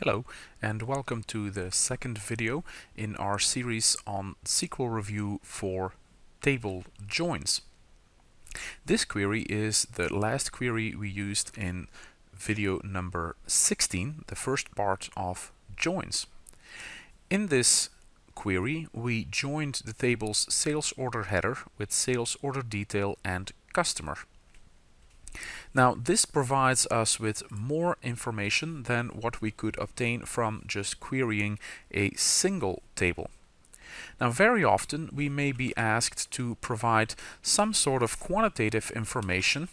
Hello and welcome to the second video in our series on SQL review for table joins. This query is the last query we used in video number 16, the first part of joins. In this query we joined the table's sales order header with sales order detail and customer. Now this provides us with more information than what we could obtain from just querying a single table. Now very often we may be asked to provide some sort of quantitative information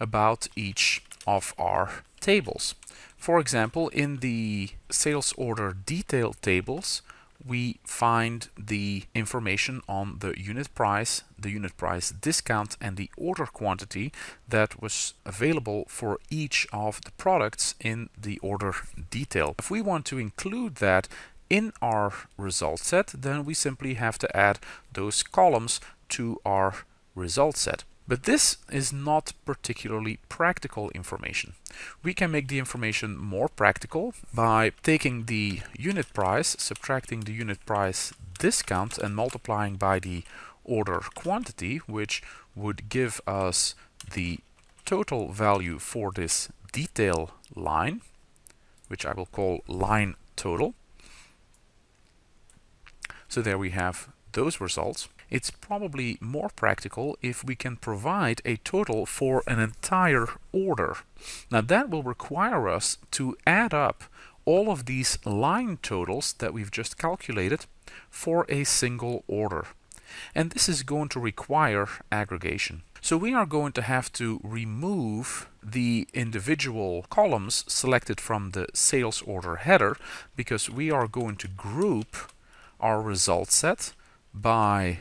about each of our tables. For example, in the sales order detail tables, we find the information on the unit price, the unit price discount and the order quantity that was available for each of the products in the order detail. If we want to include that in our result set, then we simply have to add those columns to our result set. But this is not particularly practical information. We can make the information more practical by taking the unit price, subtracting the unit price discount and multiplying by the order quantity, which would give us the total value for this detail line, which I will call line total. So there we have those results it's probably more practical if we can provide a total for an entire order. Now that will require us to add up all of these line totals that we've just calculated for a single order. And this is going to require aggregation. So we are going to have to remove the individual columns selected from the sales order header because we are going to group our result set by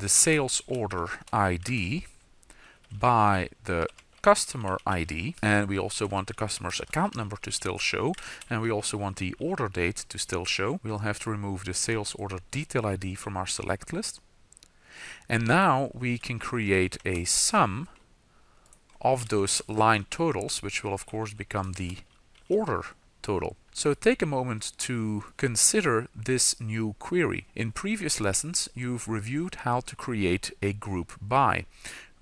the sales order ID by the customer ID and we also want the customer's account number to still show and we also want the order date to still show. We'll have to remove the sales order detail ID from our select list. And now we can create a sum of those line totals which will of course become the order total. So take a moment to consider this new query. In previous lessons, you've reviewed how to create a group by.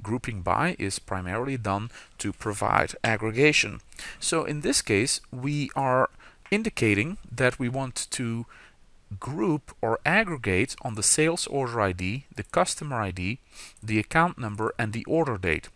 Grouping by is primarily done to provide aggregation. So in this case, we are indicating that we want to group or aggregate on the sales order ID, the customer ID, the account number and the order date.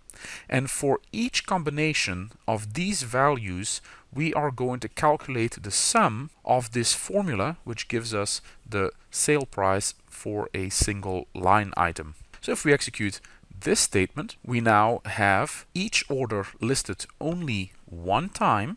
And for each combination of these values, we are going to calculate the sum of this formula, which gives us the sale price for a single line item. So if we execute this statement, we now have each order listed only one time.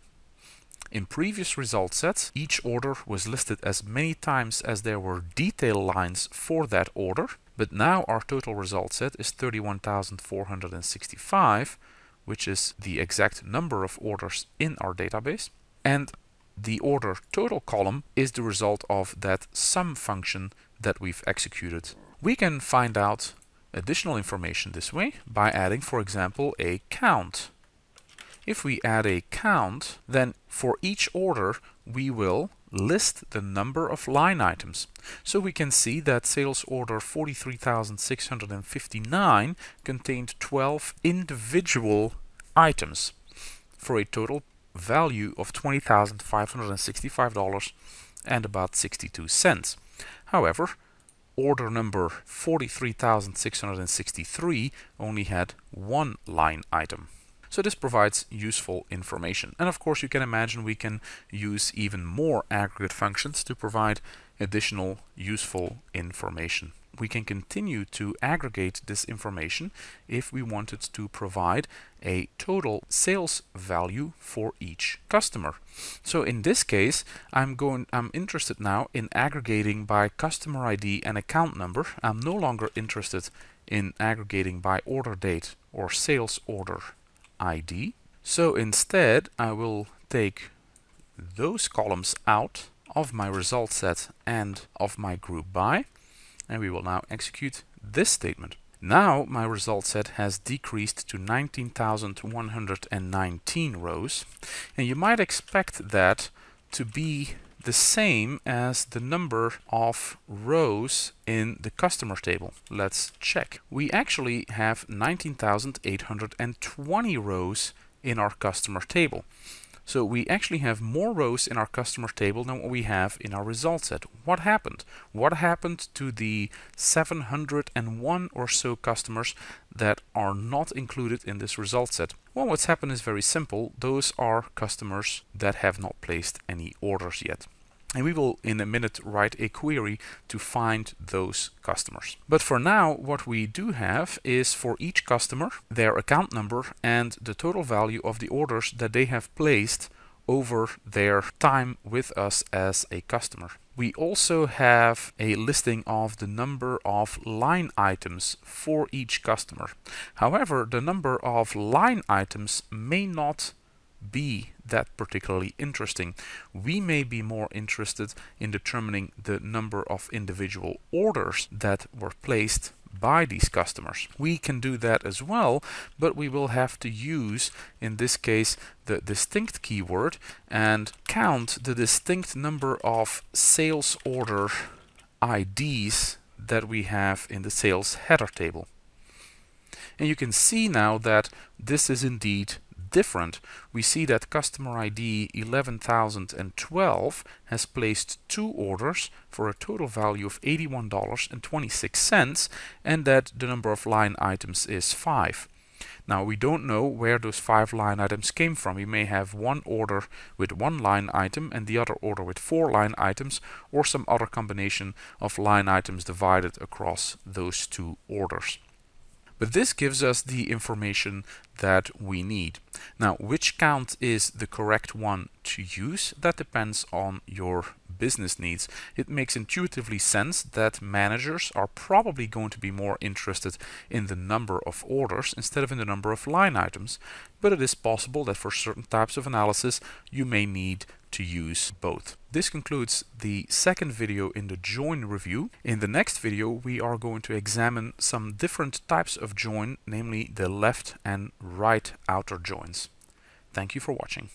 In previous result sets, each order was listed as many times as there were detail lines for that order. But now our total result set is 31,465, which is the exact number of orders in our database. And the order total column is the result of that sum function that we've executed. We can find out additional information this way by adding, for example, a count. If we add a count, then for each order we will list the number of line items. So we can see that sales order 43,659 contained 12 individual items for a total value of $20,565 and about 62 cents. However, order number 43,663 only had one line item. So this provides useful information. And of course you can imagine we can use even more aggregate functions to provide additional useful information. We can continue to aggregate this information if we wanted to provide a total sales value for each customer. So in this case, I'm going I'm interested now in aggregating by customer ID and account number. I'm no longer interested in aggregating by order date or sales order ID. So instead I will take those columns out of my result set and of my group by and we will now execute this statement. Now my result set has decreased to 19,119 rows and you might expect that to be the same as the number of rows in the customer table. Let's check. We actually have 19,820 rows in our customer table. So we actually have more rows in our customer table than what we have in our result set. What happened? What happened to the 701 or so customers that are not included in this result set? Well, what's happened is very simple. Those are customers that have not placed any orders yet. And we will in a minute write a query to find those customers. But for now, what we do have is for each customer, their account number and the total value of the orders that they have placed over their time with us as a customer. We also have a listing of the number of line items for each customer. However, the number of line items may not be that particularly interesting. We may be more interested in determining the number of individual orders that were placed by these customers. We can do that as well, but we will have to use, in this case, the distinct keyword and count the distinct number of sales order IDs that we have in the sales header table. And you can see now that this is indeed different, we see that customer ID 11012 has placed two orders for a total value of $81.26 and that the number of line items is 5. Now we don't know where those five line items came from. We may have one order with one line item and the other order with four line items or some other combination of line items divided across those two orders. But this gives us the information that we need. Now, which count is the correct one to use? That depends on your business needs. It makes intuitively sense that managers are probably going to be more interested in the number of orders instead of in the number of line items, but it is possible that for certain types of analysis you may need to use both. This concludes the second video in the join review. In the next video we are going to examine some different types of join, namely the left and right outer joins. Thank you for watching.